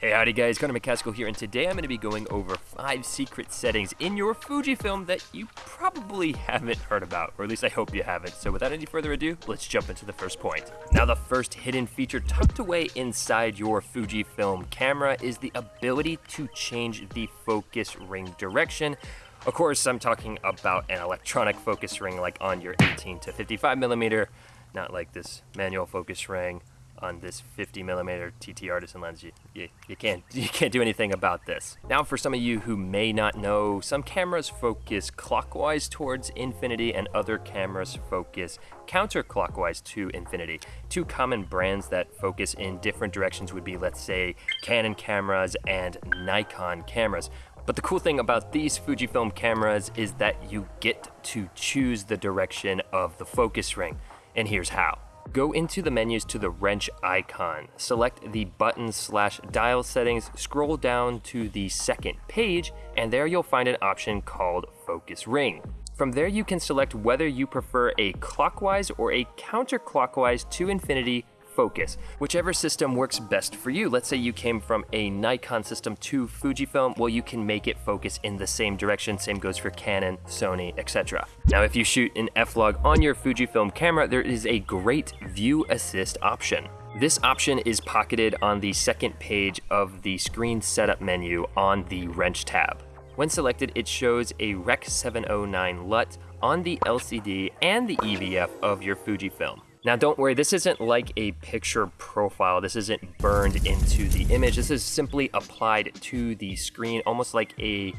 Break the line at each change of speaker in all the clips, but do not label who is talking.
Hey howdy guys, Connor McCaskill here and today I'm going to be going over 5 secret settings in your Fujifilm that you probably haven't heard about, or at least I hope you haven't. So without any further ado, let's jump into the first point. Now the first hidden feature tucked away inside your Fujifilm camera is the ability to change the focus ring direction of course, I'm talking about an electronic focus ring like on your 18 to 55 millimeter, not like this manual focus ring on this 50 millimeter TT Artisan lens. You, you, you, can't, you can't do anything about this. Now for some of you who may not know, some cameras focus clockwise towards infinity and other cameras focus counterclockwise to infinity. Two common brands that focus in different directions would be, let's say, Canon cameras and Nikon cameras. But the cool thing about these Fujifilm cameras is that you get to choose the direction of the focus ring. And here's how. Go into the menus to the wrench icon, select the button slash dial settings, scroll down to the second page, and there you'll find an option called focus ring. From there you can select whether you prefer a clockwise or a counterclockwise to infinity focus, whichever system works best for you. Let's say you came from a Nikon system to Fujifilm, well you can make it focus in the same direction, same goes for Canon, Sony, etc. Now if you shoot an F-Log on your Fujifilm camera, there is a great view assist option. This option is pocketed on the second page of the screen setup menu on the wrench tab. When selected, it shows a Rec 709 LUT on the LCD and the EVF of your Fujifilm. Now don't worry, this isn't like a picture profile. This isn't burned into the image. This is simply applied to the screen, almost like a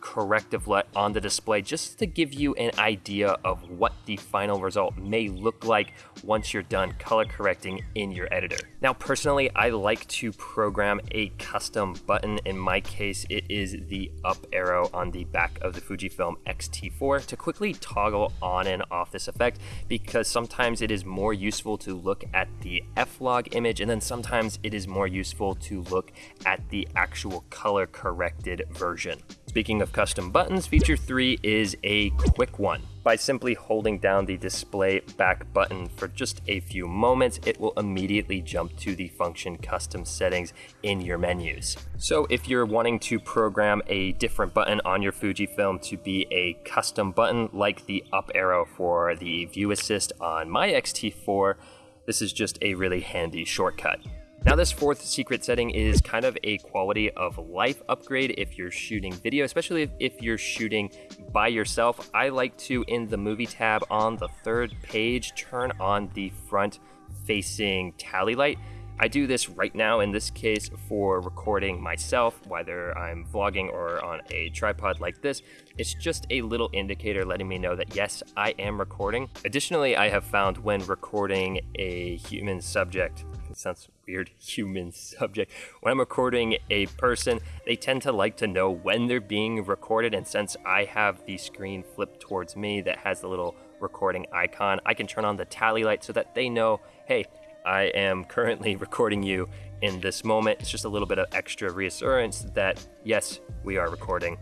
corrective LUT on the display just to give you an idea of what the final result may look like once you're done color correcting in your editor. Now personally, I like to program a custom button. In my case, it is the up arrow on the back of the Fujifilm X-T4 to quickly toggle on and off this effect because sometimes it is more useful to look at the F-Log image and then sometimes it is more useful to look at the actual color corrected version. Speaking of custom buttons, feature 3 is a quick one. By simply holding down the display back button for just a few moments, it will immediately jump to the function custom settings in your menus. So if you're wanting to program a different button on your Fujifilm to be a custom button like the up arrow for the view assist on my X-T4, this is just a really handy shortcut. Now this fourth secret setting is kind of a quality of life upgrade if you're shooting video, especially if, if, you're shooting by yourself. I like to, in the movie tab on the third page, turn on the front facing tally light. I do this right now in this case for recording myself, whether I'm vlogging or on a tripod like this. It's just a little indicator letting me know that yes, I am recording. Additionally, I have found when recording a human subject, it sounds weird, human subject. When I'm recording a person, they tend to like to know when they're being recorded. And since I have the screen flipped towards me that has the little recording icon, I can turn on the tally light so that they know, hey, I am currently recording you in this moment. It's just a little bit of extra reassurance that, yes, we are recording.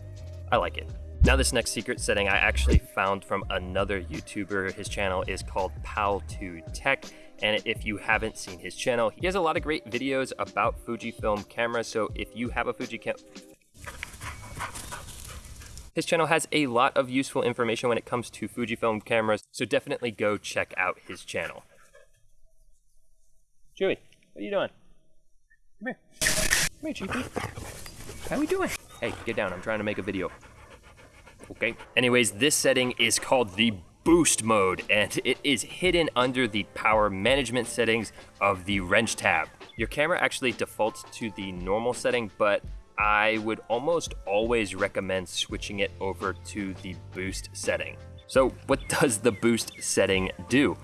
I like it. Now this next secret setting I actually found from another YouTuber. His channel is called Pal2Tech. And if you haven't seen his channel, he has a lot of great videos about Fujifilm cameras. So if you have a Fujicam, his channel has a lot of useful information when it comes to Fujifilm cameras. So definitely go check out his channel. Chewy, what are you doing? Come here. Come here, Chewy. How are we doing? Hey, get down. I'm trying to make a video. Okay. Anyways, this setting is called the boost mode and it is hidden under the power management settings of the wrench tab. Your camera actually defaults to the normal setting, but I would almost always recommend switching it over to the boost setting. So what does the boost setting do?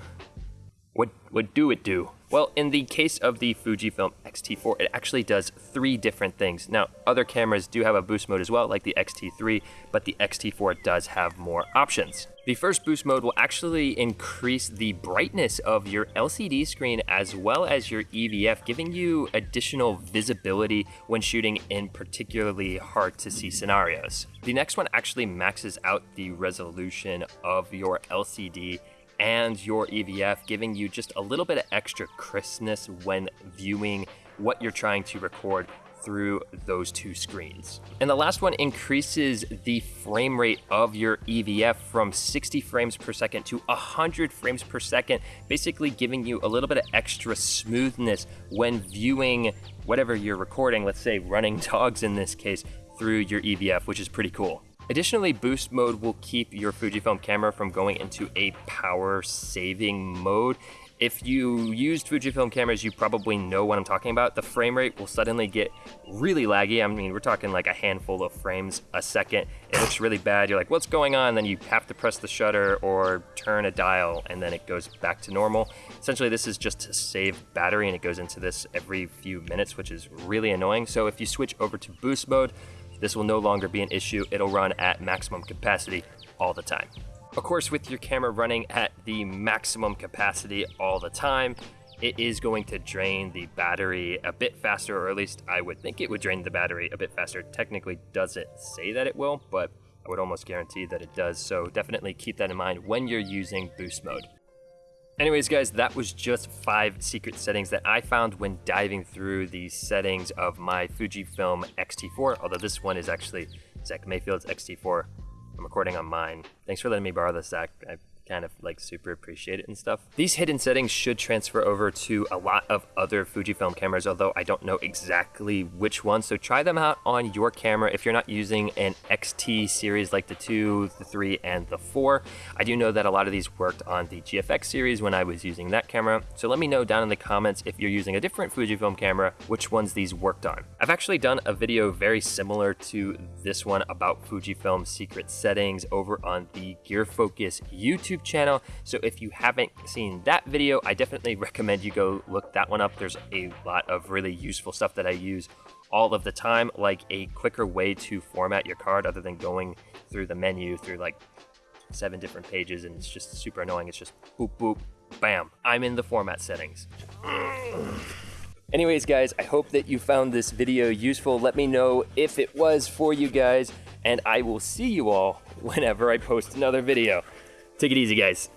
What, what do it do? Well, in the case of the Fujifilm X-T4, it actually does three different things. Now, other cameras do have a boost mode as well, like the X-T3, but the X-T4 does have more options. The first boost mode will actually increase the brightness of your LCD screen as well as your EVF, giving you additional visibility when shooting in particularly hard to see scenarios. The next one actually maxes out the resolution of your LCD and your EVF, giving you just a little bit of extra crispness when viewing what you're trying to record through those two screens. And the last one increases the frame rate of your EVF from 60 frames per second to 100 frames per second, basically giving you a little bit of extra smoothness when viewing whatever you're recording, let's say running dogs in this case, through your EVF, which is pretty cool. Additionally, boost mode will keep your Fujifilm camera from going into a power saving mode. If you used Fujifilm cameras, you probably know what I'm talking about. The frame rate will suddenly get really laggy. I mean, we're talking like a handful of frames a second. It looks really bad. You're like, what's going on? Then you have to press the shutter or turn a dial and then it goes back to normal. Essentially, this is just to save battery and it goes into this every few minutes, which is really annoying. So if you switch over to boost mode, this will no longer be an issue. It'll run at maximum capacity all the time. Of course, with your camera running at the maximum capacity all the time, it is going to drain the battery a bit faster, or at least I would think it would drain the battery a bit faster. Technically doesn't say that it will, but I would almost guarantee that it does. So definitely keep that in mind when you're using boost mode. Anyways, guys, that was just five secret settings that I found when diving through the settings of my Fujifilm X-T4, although this one is actually Zach Mayfield's X-T4. I'm recording on mine. Thanks for letting me borrow this, Zach. I kind of like super appreciate it and stuff. These hidden settings should transfer over to a lot of other Fujifilm cameras, although I don't know exactly which one. So try them out on your camera if you're not using an XT series like the 2, the 3, and the 4. I do know that a lot of these worked on the GFX series when I was using that camera. So let me know down in the comments if you're using a different Fujifilm camera, which ones these worked on. I've actually done a video very similar to this one about Fujifilm secret settings over on the Gear Focus YouTube YouTube channel. So if you haven't seen that video, I definitely recommend you go look that one up. There's a lot of really useful stuff that I use all of the time, like a quicker way to format your card other than going through the menu through like seven different pages and it's just super annoying. It's just boop, boop, bam. I'm in the format settings. Anyways, guys, I hope that you found this video useful. Let me know if it was for you guys, and I will see you all whenever I post another video. Take it easy, guys.